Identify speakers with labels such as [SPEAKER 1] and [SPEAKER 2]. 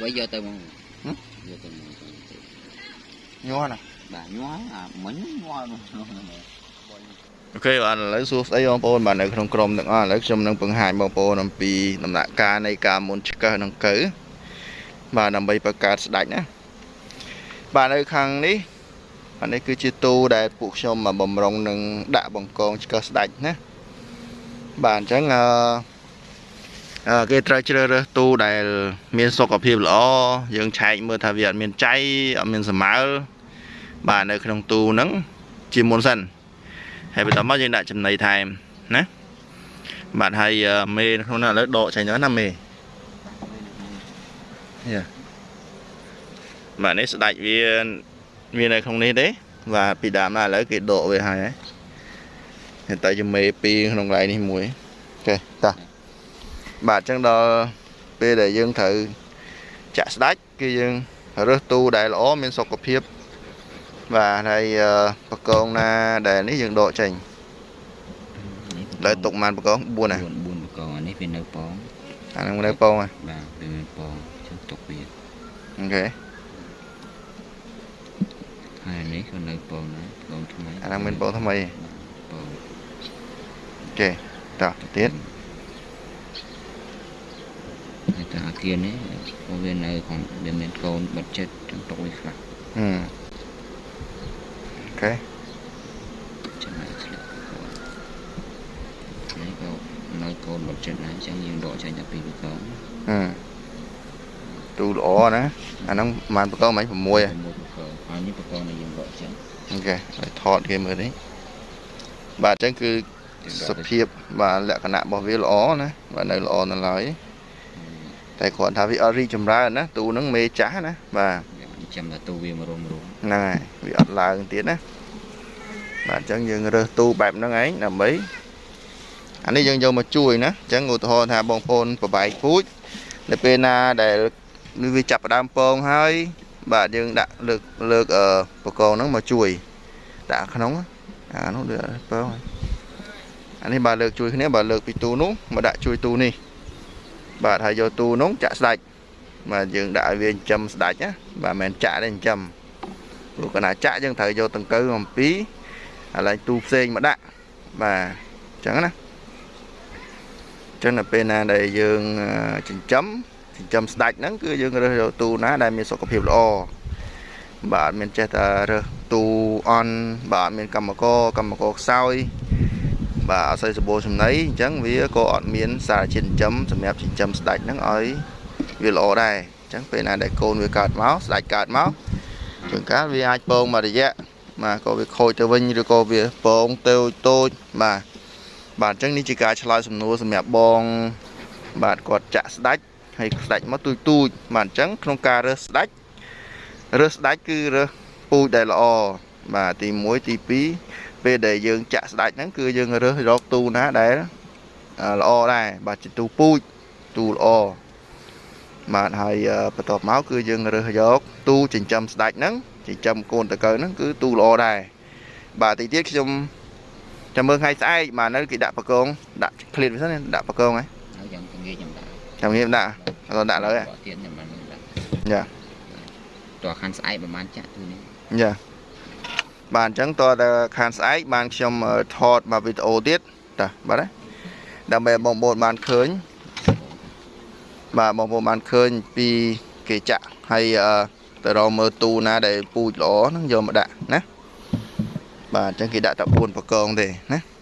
[SPEAKER 1] វិញយកទៅមក
[SPEAKER 2] ហឹម
[SPEAKER 1] យកទៅមក
[SPEAKER 2] ញ័រណា
[SPEAKER 1] បាទញ័រអាមិញញ័រនោះ
[SPEAKER 2] អូខេបាទឥឡូវសួស្ដីបងប្អូនបាទនៅក្នុងក្រុមទាំងអស់ឥឡូវខ្ញុំនឹងបង្ហាញបងប្អូនអំពីដំណាក់កាលនៃការមុនឆ្កឹះនឹងកើបាទដើម្បីបង្កើតស្ដាច់ណាបាទនៅខាងនេះបាទនេះគឺជាទូដែលពួកខ្ញុំមកបំរុងនឹងដាក់បង្កងឆ្កឹះស្ដាច់ណាបាទអញ្ចឹងអឺអឺ គេត្រូវជ្រើសរើសទូដែល មានសុខភាពល្អយើងឆែកមើលថាវាអត់មានចៃអត់មានសម្មើលបាទនៅក្នុងទូហ្នឹងជាមុនសិនហើយបន្តមកយើងដាក់ចំណីថែមណាបាទហើយអឺមេនៅក្នុងនោះឥឡូវដកចេញទៅណាមេយ៉ាបាទនេះស្ដាច់វាវានៅក្នុងនេះទេបាទពីដើមដល់ឥឡូវគេដកវាហើយហើយតែជាមេពីរក្នុងកន្លែងនេះមួយអូខេតោះ បាទអញ្ចឹងដល់ពេលដែលយើងត្រូវចាក់ស្ដាច់គឺយើងរើសទូដែលល្អមានសុខភាពបាទហើយអឺបកងណាដែលនេះយើងដកចេញលើទុកប៉ុន្មានបកង4ណា
[SPEAKER 1] 4 4បកងអានេះវានៅប៉ង
[SPEAKER 2] អាហ្នឹងនៅពងហ៎
[SPEAKER 1] បាទវាមានប៉ងចឹងទុកវា
[SPEAKER 2] អូខេ
[SPEAKER 1] ហើយអានេះក៏នៅប៉ងដែរប៉ងថ្មី
[SPEAKER 2] អាហ្នឹងមានពងថ្មី
[SPEAKER 1] ប៉ង
[SPEAKER 2] អូខេតោះទៅទៀត
[SPEAKER 1] ហើយតែអា គារនេះព្រោះវានៅក្នុងវាមានកូនបិទចិត្តចឹងទុកវាខ្លះ
[SPEAKER 2] ហឹមអូខេ
[SPEAKER 1] ចំណែកឆ្លាក់នេះក៏នៅកូនបិទចិត្តដែរចឹងយើងដកចេញតែពីបកង
[SPEAKER 2] ហឹមទូល្អណាអាហ្នឹងប៉ុន្មានបកងមិញ6ហ៎
[SPEAKER 1] មួយបកងហើយនេះបកងដែលយើងដកចេញ
[SPEAKER 2] អូខេហើយថតគេមើលនេះបាទអញ្ចឹងគឺសភាពបាទលក្ខណៈរបស់វាល្អណាបាទនៅល្អនៅឡើយ តែគ្រាន់ថាវាអត់រីកចម្រើនណាទូហ្នឹងមេចាស់ណាបាទ
[SPEAKER 1] វាចាំតែទូវាមរុំរុំ
[SPEAKER 2] ហ្នឹងហើយវាអត់ឡើងទៀតណាបាទអញ្ចឹងយើងរើសទូបែបហ្នឹងឯងដើម្បីអានេះយើងយកមកជួយណាអញ្ចឹងឧទាហរណ៍ថាបងប្អូនប្របែកពូជនៅពេលណាដែលវាចាប់ផ្ដើមពងហើយ បាទយើងដាក់លើកលើកអឺបកងហ្នឹងមកជួយដាក់ក្នុងអានោះដូចពងហើយអានេះបាទលើកជួយគ្នាបាទលើកពីទូនោះមកដាក់ជួយទូនេះ បាទហើយយកទូនោះចាក់ស្ដាច់បាទយើងដាក់ឲ្យវាចិញ្ចឹមស្ដាច់ណាបាទមិនមែនចាក់ទេចិញ្ចឹមព្រោះកណាចាក់យើងត្រូវយកដង្កូវអំពីកន្លែងទូផ្សេងមកដាក់បាទអញ្ចឹងណាអញ្ចឹងដល់ពេលណាដែលយើងអឺចិញ្ចឹមចិញ្ចឹមស្ដាច់ហ្នឹងគឺយើងរើសយកទូណាដែលមានសុខភាពល្អបាទអត់មានចេះតែរើសទូអន់បាទអត់មានកម្មករកម្មករខ្សោយ បាទអត់សូវសម្បូរចំណីអញ្ចឹងវាក៏អត់មានសារជាតិចិញ្ចឹមសម្រាប់ចិញ្ចឹមស្ដាច់ហ្នឹងឲ្យវាល្អដែរអញ្ចឹងពេលណាដែលកូនវាកើតមកស្ដាច់កើតមកជួនកាលវាអាចពងមួយរយៈបាទក៏វាខូចទៅវិញឬក៏វាពងទៅតូចបាទបាទអញ្ចឹងនេះជាការឆ្លើយសំណួរសម្រាប់បង បាទគាត់ចាក់ស្ដាច់ហើយស្ដាច់មកទូចទូចបាទអញ្ចឹងក្នុងការរើសស្ដាច់រើសស្ដាច់គឺរើសពូជដែលល្អបាទទី1ទី2 ពេលដែលយើងចាក់ស្ដាច់ហ្នឹងគឺយើងរើសរកទូណាដែលអឺល្អដែរបាទជាទូពូជទូល្អបាទហើយអឺបន្ទាប់មកគឺយើងរើសយកទូចិញ្ចឹមស្ដាច់ហ្នឹងចិញ្ចឹមកូនតកៅហ្នឹងគឺទូល្អដែរបាទទីទៀតខ្ញុំចាំមើលថ្ងៃស្អែកបាទនៅគេដាក់បកងដាក់ឃ្លៀតវាសិនណាដាក់បកងហ៎
[SPEAKER 1] ហើយយ៉ាងទៅងាយខ្ញុំដាក់
[SPEAKER 2] ចាំងៀមដាក់អត់ដាក់ឥឡូវហ៎
[SPEAKER 1] បកទៀតខ្ញុំបានដាក់
[SPEAKER 2] យ៉ា
[SPEAKER 1] តោះខាងស្អែកប្រហែលចាក់ទូនេះ
[SPEAKER 2] យ៉ា បាទអញ្ចឹងតើតើខានស្អែកបានខ្ញុំអឺថតមកវីដេអូទៀតតាបាទណាដើម្បីឲ្យបងប្អូនបានឃើញបាទបងប្អូនបានឃើញពីគេចាក់ហើយអឺទៅរកមើលទូណាដែលពូជល្អហ្នឹងយកមកដាក់ណាបាទអញ្ចឹងគេដាក់តែ4បកងទេណា